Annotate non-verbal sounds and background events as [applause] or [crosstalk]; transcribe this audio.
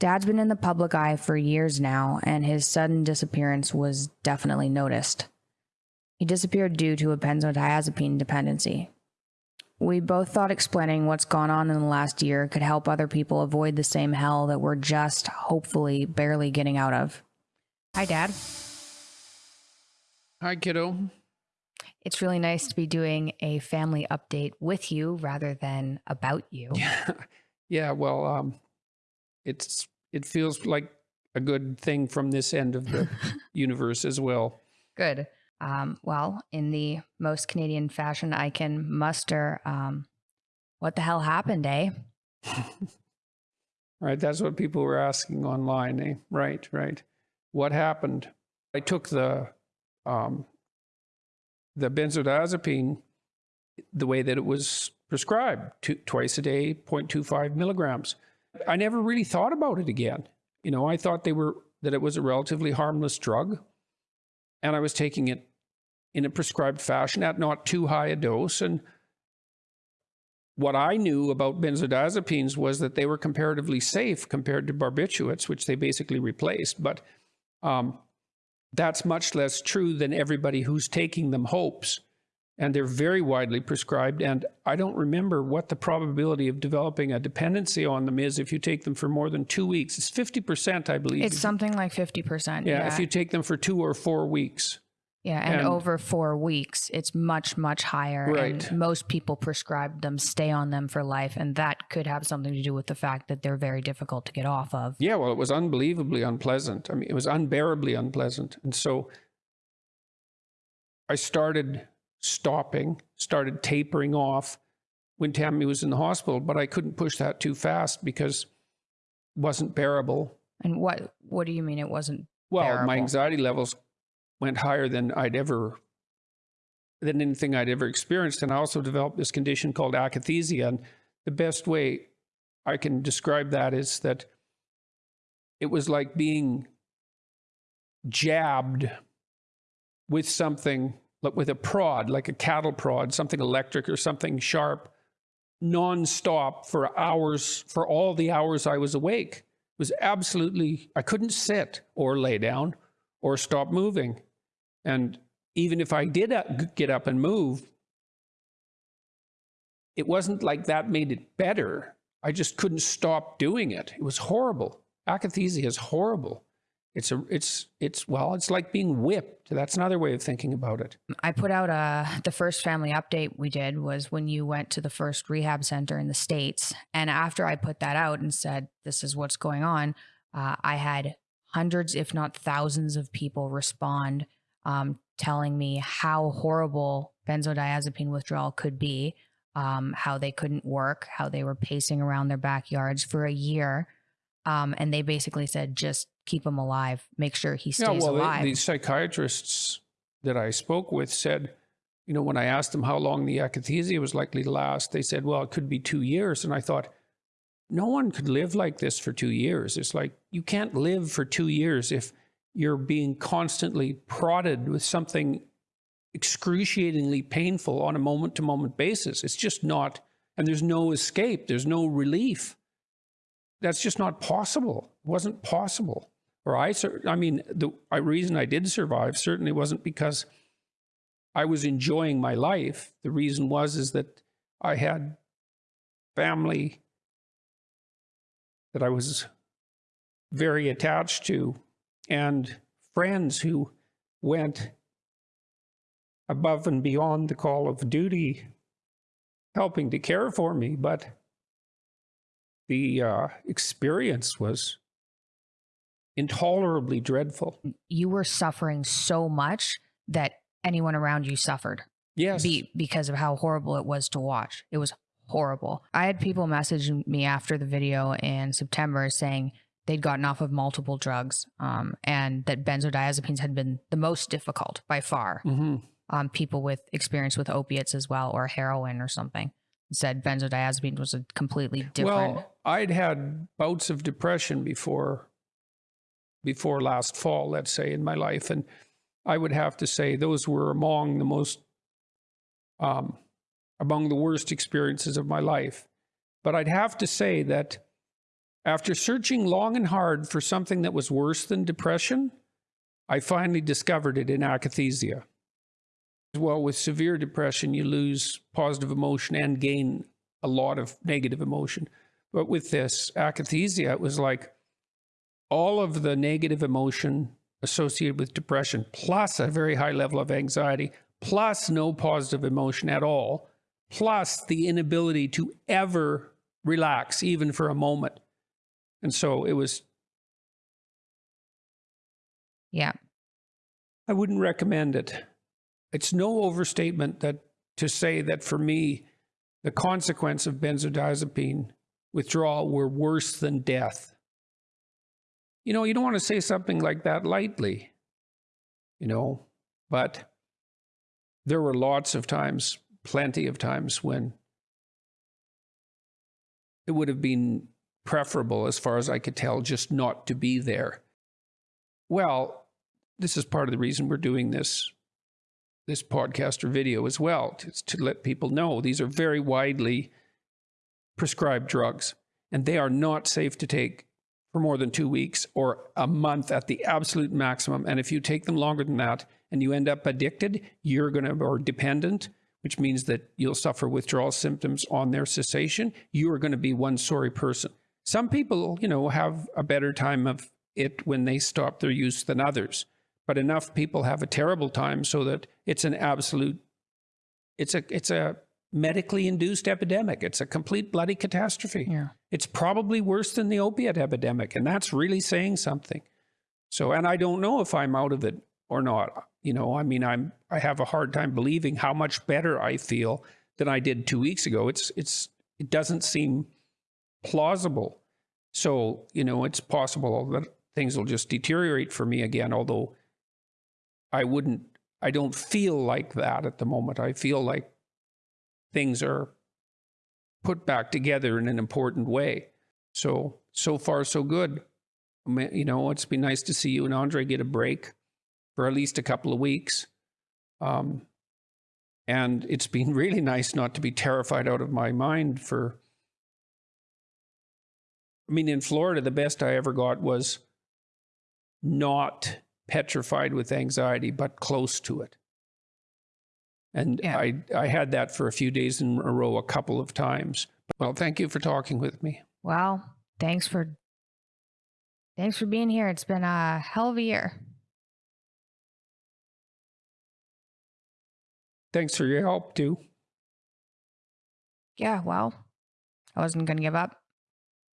Dad's been in the public eye for years now, and his sudden disappearance was definitely noticed. He disappeared due to a benzodiazepine dependency. We both thought explaining what's gone on in the last year could help other people avoid the same hell that we're just, hopefully, barely getting out of. Hi, Dad. Hi, kiddo. It's really nice to be doing a family update with you rather than about you. Yeah, [laughs] yeah. Well, um, it's it feels like a good thing from this end of the [laughs] universe as well. Good. Um, well, in the most Canadian fashion I can muster, um, what the hell happened, eh? [laughs] right. That's what people were asking online. Eh? Right. Right. What happened? I took the um, the benzodiazepine the way that it was prescribed, two, twice a day, 0.25 milligrams. I never really thought about it again. You know, I thought they were that it was a relatively harmless drug, and I was taking it in a prescribed fashion at not too high a dose. And what I knew about benzodiazepines was that they were comparatively safe compared to barbiturates, which they basically replaced. But um, that's much less true than everybody who's taking them hopes. And they're very widely prescribed. And I don't remember what the probability of developing a dependency on them is if you take them for more than two weeks. It's 50%, I believe. It's something like 50%. Yeah, yeah. if you take them for two or four weeks. Yeah, and, and, over four weeks, it's much, much higher. Right. And most people prescribe them, stay on them for life. And that could have something to do with the fact that they're very difficult to get off of. Yeah, well, it was unbelievably unpleasant. I mean, it was unbearably unpleasant. And so I started stopping, started tapering off when Tammy was in the hospital, but I couldn't push that too fast because it wasn't bearable. And what what do you mean it wasn't well, bearable? my anxiety levels went higher than I'd ever than anything I'd ever experienced. And I also developed this condition called akathisia. And the best way I can describe that is that it was like being jabbed with something, with a prod, like a cattle prod, something electric or something sharp, nonstop for hours, for all the hours I was awake. It was absolutely, I couldn't sit or lay down or stop moving. And even if I did uh, get up and move, it wasn't like that made it better. I just couldn't stop doing it. It was horrible. Akathisia is horrible. It's a, it's, it's, well, it's like being whipped. That's another way of thinking about it. I put out a, the first family update we did was when you went to the first rehab center in the States. And after I put that out and said, this is what's going on, uh, I had hundreds, if not thousands of people respond um, telling me how horrible benzodiazepine withdrawal could be, um, how they couldn't work, how they were pacing around their backyards for a year. Um, and they basically said, just keep him alive, make sure he stays yeah, well, alive. The, the psychiatrists that I spoke with said, you know, when I asked them how long the akathisia was likely to last, they said, well, it could be two years. And I thought, no one could live like this for two years. It's like, you can't live for two years if you're being constantly prodded with something excruciatingly painful on a moment to moment basis. It's just not, and there's no escape, there's no relief. That's just not possible. It wasn't possible. Or I, I mean, the reason I did survive certainly wasn't because I was enjoying my life. The reason was is that I had family that I was very attached to and friends who went above and beyond the call of duty, helping to care for me. But the uh, experience was intolerably dreadful. You were suffering so much that anyone around you suffered. Yes. Be, because of how horrible it was to watch. It was horrible. I had people message me after the video in September saying, they'd gotten off of multiple drugs um, and that benzodiazepines had been the most difficult by far. Mm-hmm. Um, people with experience with opiates as well or heroin or something said benzodiazepine was a completely different. Well, I'd had bouts of depression before before last fall, let's say, in my life, and I would have to say those were among the most um, among the worst experiences of my life. But I'd have to say that After searching long and hard for something that was worse than depression, I finally discovered it in akathisia. Well, with severe depression, you lose positive emotion and gain a lot of negative emotion. But with this akathisia, it was like all of the negative emotion associated with depression, plus a very high level of anxiety, plus no positive emotion at all, plus the inability to ever relax, even for a moment. And so it was, Yeah. I wouldn't recommend it. It's no overstatement that to say that for me, the consequence of benzodiazepine withdrawal were worse than death. You know, you don't want to say something like that lightly, you know, but there were lots of times, plenty of times when it would have been preferable, as far as I could tell, just not to be there. Well, this is part of the reason we're doing this this podcast or video as well to, to let people know these are very widely prescribed drugs and they are not safe to take for more than two weeks or a month at the absolute maximum. And if you take them longer than that and you end up addicted, you're going to, or dependent, which means that you'll suffer withdrawal symptoms on their cessation, you are going to be one sorry person. Some people, you know, have a better time of it when they stop their use than others but enough people have a terrible time so that it's an absolute it's a it's a medically induced epidemic. It's a complete bloody catastrophe. Yeah. it's probably worse than the opiate epidemic and that's really saying something. So and i don't know if i'm out of it or not. You know i mean i'm i have a hard time believing how much better i feel than i did 2 weeks ago. It's it's it doesn't seem plausible. So you know it's possible that things will just deteriorate for me again although I wouldn't, I don't feel like that at the moment. I feel like things are put back together in an important way. So, so far, so good. You know, it's been nice to see you and Andre get a break for at least a couple of weeks. Um, and it's been [laughs] really nice not to be terrified out of my mind for. I mean, in Florida, the best I ever got was not petrified with anxiety, but close to it. And Yeah. I, I had that for a few days in a row, a couple of times. Well, thank you for talking with me. Well, thanks for thanks for being here. It's been a hell of a year. Thanks for your help, too. Yeah, well, I wasn't gonna give up.